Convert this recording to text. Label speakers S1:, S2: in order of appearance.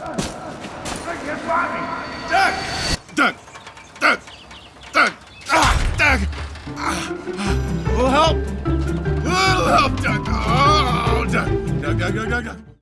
S1: Doug! Doug! Doug! Doug! Ah, Doug! Help! Little help, Doug! Oh, Doug! Doug, Doug, Doug, Doug, Doug!